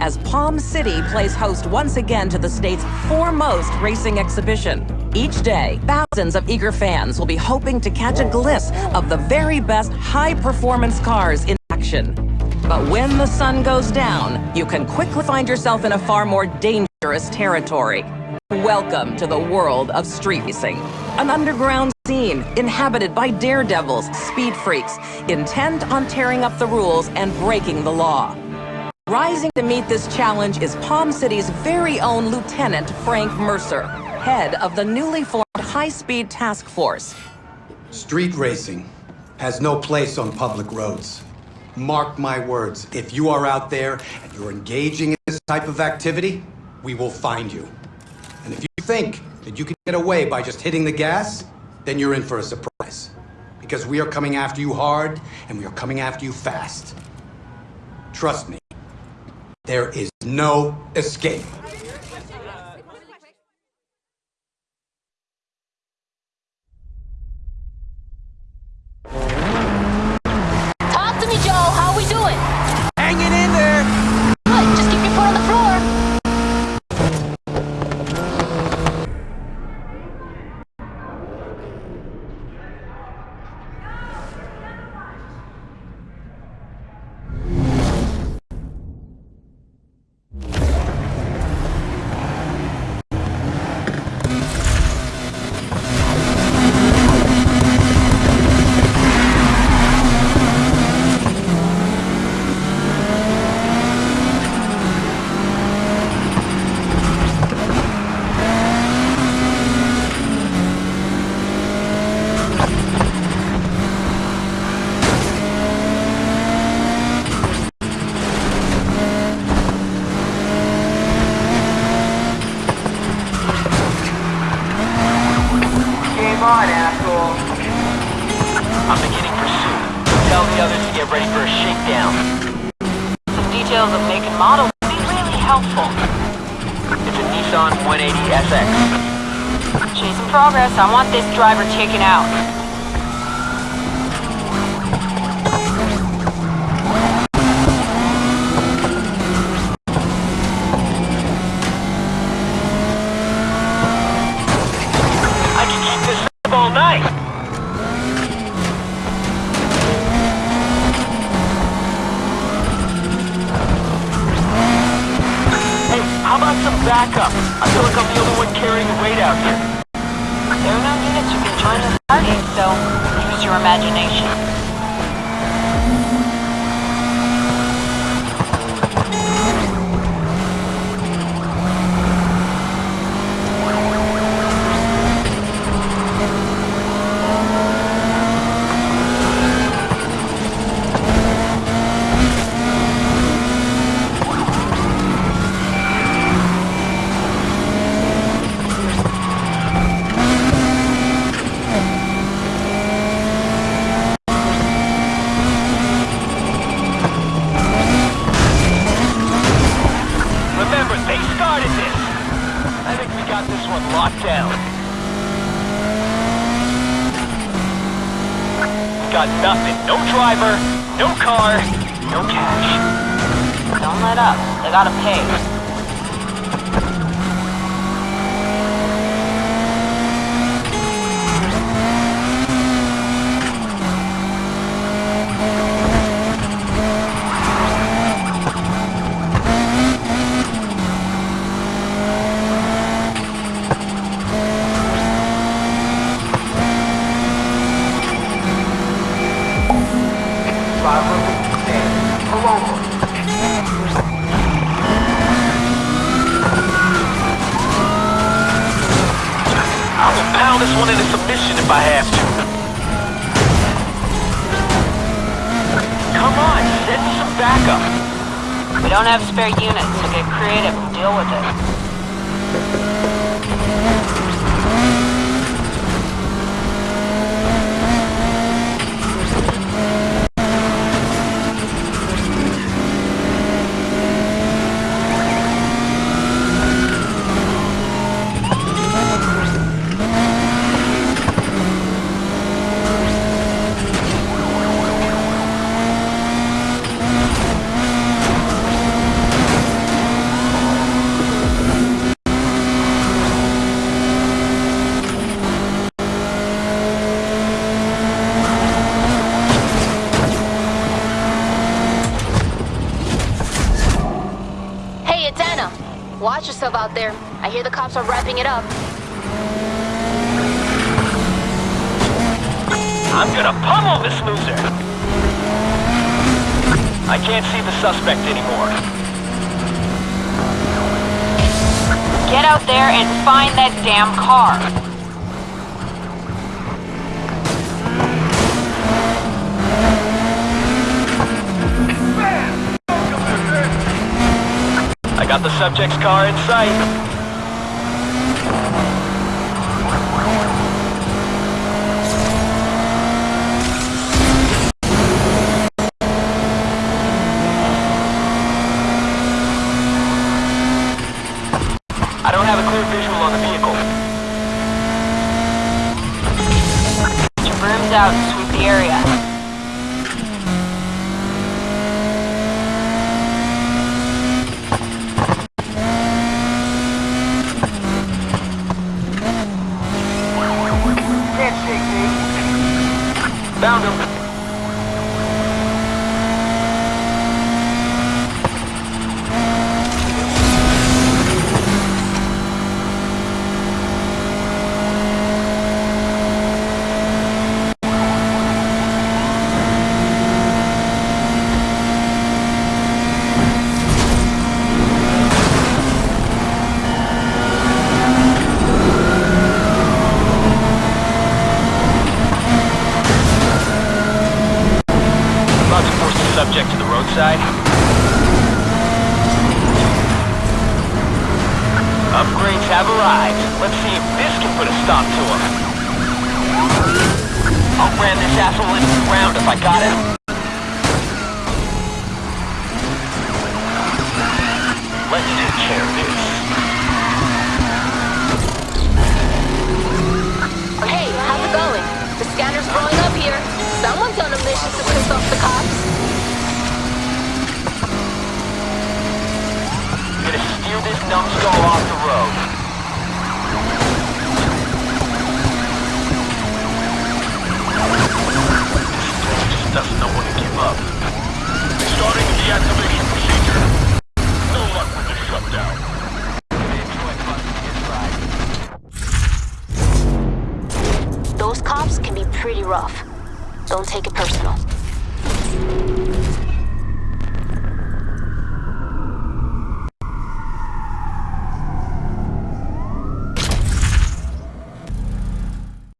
as Palm City plays host once again to the state's foremost racing exhibition. Each day, thousands of eager fans will be hoping to catch a glimpse of the very best high-performance cars in action. But when the sun goes down, you can quickly find yourself in a far more dangerous territory. Welcome to the world of street racing. An underground scene inhabited by daredevils, speed freaks, intent on tearing up the rules and breaking the law. Rising to meet this challenge is Palm City's very own Lieutenant Frank Mercer, head of the newly formed High-Speed Task Force. Street racing has no place on public roads. Mark my words, if you are out there and you're engaging in this type of activity, we will find you. And if you think that you can get away by just hitting the gas, then you're in for a surprise. Because we are coming after you hard, and we are coming after you fast. Trust me. There is no escape. Talk to me, Joe. How we doing? Hanging in there! Good. Just keep your foot on the floor. Game on, asshole. I'm beginning pursuit. Tell the others to get ready for a shakedown. Some details of make and model would be really helpful. It's a Nissan 180 SX. Chasing progress. I want this driver taken out. Your imagination. Nothing. No driver, no car, no cash. Don't let up. They gotta pay. I will pound this one into submission if I have to. Come on, send some backup. We don't have spare units, so get creative and deal with it. It's Anna. Watch yourself out there. I hear the cops are wrapping it up. I'm gonna pummel this loser! I can't see the suspect anymore. Get out there and find that damn car. Got the subject's car in sight. I don't have a clear visual on the vehicle. Get your brooms out and sweep the area. Found him. About to force the subject to the roadside. Upgrades have arrived. Let's see if this can put a stop to him. I'll ram this asshole into the ground if I got him. Let's take care of this. Hey, how's it going? The scanner's blowing up here. Someone's on a mission to piss off the cops. Gonna steer this numbskull off the road. Those cops can be pretty rough. Don't take it personal.